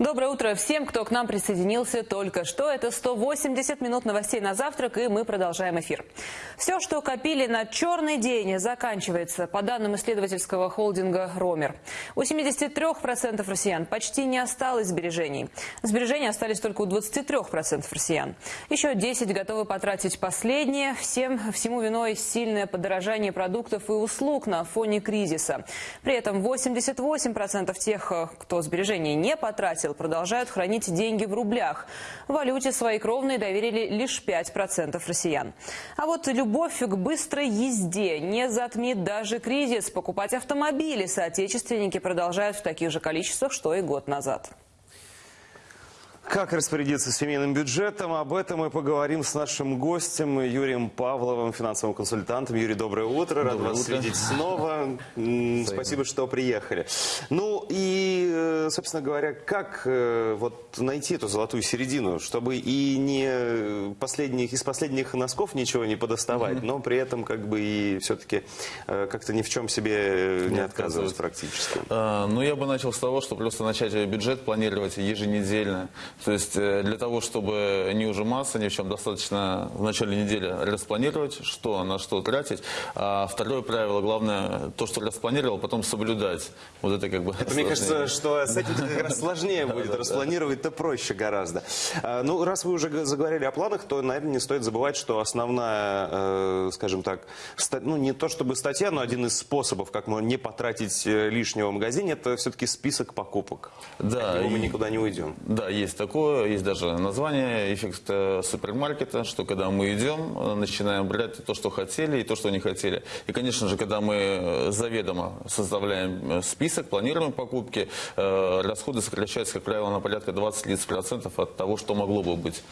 Доброе утро всем, кто к нам присоединился только что. Это 180 минут новостей на завтрак, и мы продолжаем эфир. Все, что копили на черный день, заканчивается, по данным исследовательского холдинга «Ромер». У 73% россиян почти не осталось сбережений. Сбережения остались только у 23% россиян. Еще 10 готовы потратить последние. Всем, всему виной сильное подорожание продуктов и услуг на фоне кризиса. При этом 88% тех, кто сбережения не потратил, продолжают хранить деньги в рублях. В валюте свои кровные доверили лишь 5% россиян. А вот любовь к быстрой езде не затмит даже кризис. Покупать автомобили соотечественники продолжают в таких же количествах, что и год назад. Как распорядиться семейным бюджетом? Об этом мы поговорим с нашим гостем Юрием Павловым, финансовым консультантом. Юрий, доброе утро. Рад Доброе вас утро. видеть снова. Спасибо, что приехали. Ну и, э, собственно говоря, как э, вот найти эту золотую середину, чтобы и не последних, из последних носков ничего не подоставать, но при этом как бы и все-таки э, как-то ни в чем себе э, не, Не отказывать практически. А, Ну, я бы начал с того, что просто начать бюджет планировать еженедельно. То есть э, для того, чтобы не ужиматься ни в чем, достаточно в начале недели распланировать, что на что тратить. А второе правило, главное, то, что распланировал, потом соблюдать. Вот это как бы... Это, мне кажется, что с этим как раз сложнее будет. Распланировать-то проще гораздо. А, Ну, раз вы уже заговорили о планах, то, наверное, не стоит забывать, что основная, э, скажем так, ну, не то чтобы статья, но один из способов, как можно не потратить э, лишнего в магазине, это все-таки список покупок. Да, От него мы никуда не уйдем. Да, есть такое, есть даже название эффект э, супермаркета, что когда мы идем, начинаем брать то, что хотели и то, что не хотели. И, конечно же, когда мы заведомо составляем список, планируем покупки, расходы сокращаются, как правило, на порядка 20-30% от того, что могло бы быть.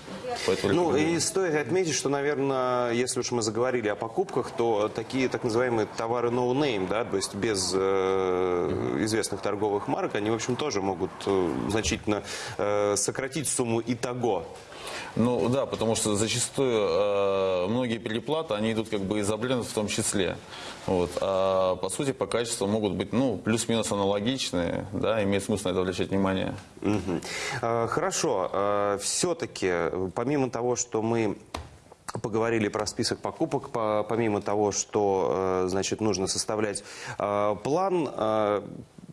Поэтому Ну, и стоит отметить, что, наверное, если уж мы заговорили о покупках, то такие так называемые товары no name, да, то есть без э, известных торговых марок, они, в общем, тоже могут э, значительно э, сократить сумму итого. Ну да, потому что зачастую э, многие переплаты, они идут как бы из-за брендов в том числе. Вот. А по сути, по качеству могут быть ну, плюс-минус аналогичные, да, имеет смысл на это обращать внимание. Мгм. Э, Хорошо. Все-таки, помимо того, что мы поговорили про список покупок, по- помимо того, что, э, значит, нужно составлять э, план, э,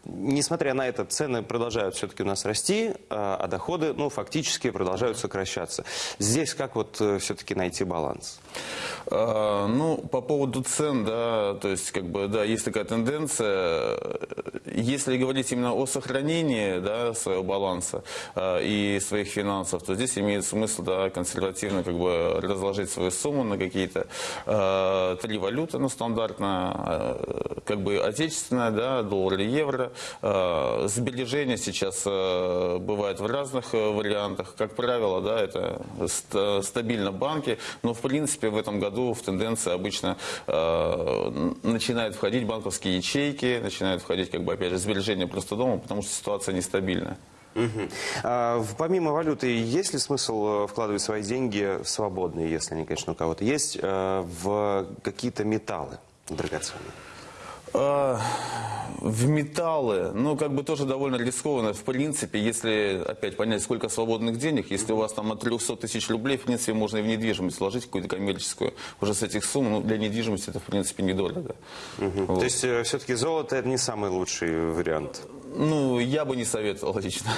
Несмотря на это, цены продолжают все-таки у нас расти, э, а доходы, ну, фактически продолжают сокращаться. Здесь как вот все-таки найти баланс? А, Ну, по поводу цен, да, то есть, как бы, да, есть такая тенденция. Если говорить именно о сохранении, да, своего баланса а, и своих финансов, то здесь имеет смысл, да, консервативно, как бы, разложить свою сумму на какие-то а, три валюты, ну, стандартно, а, как бы, отечественная, да, доллар и евро. А, Сбережения сейчас а, бывают в разных а, вариантах. Как правило, да, это ст- стабильно банки, но в принципе в этом году в тенденции обычно э, начинают входить банковские ячейки, начинают входить, как бы, опять же, сбережения просто дома, потому что ситуация нестабильная. Мгм. А, помимо валюты, есть ли смысл э, вкладывать свои деньги свободные, если они, конечно, у кого-то есть, э, в какие-то металлы драгоценные? А, В металлы, ну, как бы тоже довольно рискованно. В принципе, если, опять понять, сколько свободных денег, если у вас там от 300 тысяч рублей, в принципе, можно и в недвижимость вложить, какую-то коммерческую. Уже с этих сумм, ну, для недвижимости это, в принципе, недорого. Вот. То есть все-таки золото это не самый лучший вариант. Ну, я бы не советовал лично.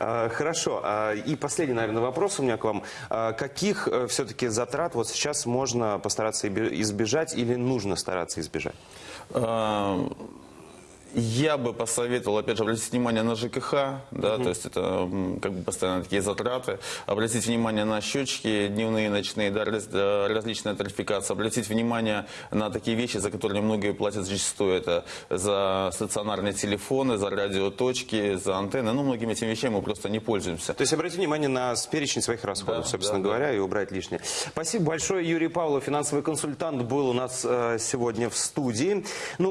А, Хорошо. А, И последний, наверное, вопрос у меня к вам. А, Каких все-таки затрат вот сейчас можно постараться избежать или нужно стараться избежать? Я бы посоветовал, опять же, обратить внимание на ЖКХ, да, то есть это как бы постоянно такие затраты. Обратить внимание на счетчики дневные, ночные, да, раз- да, различная тарификация. Обратить внимание на такие вещи, за которые многие платят зачастую. Это за стационарные телефоны, за радиоточки, за антенны. Ну, многими этими вещами мы просто не пользуемся. То есть обратить внимание на перечень своих расходов, Да, собственно да, да. говоря, и убрать лишнее. Спасибо большое. Юрий Павлов, финансовый консультант, был у нас э, сегодня в студии. Ну,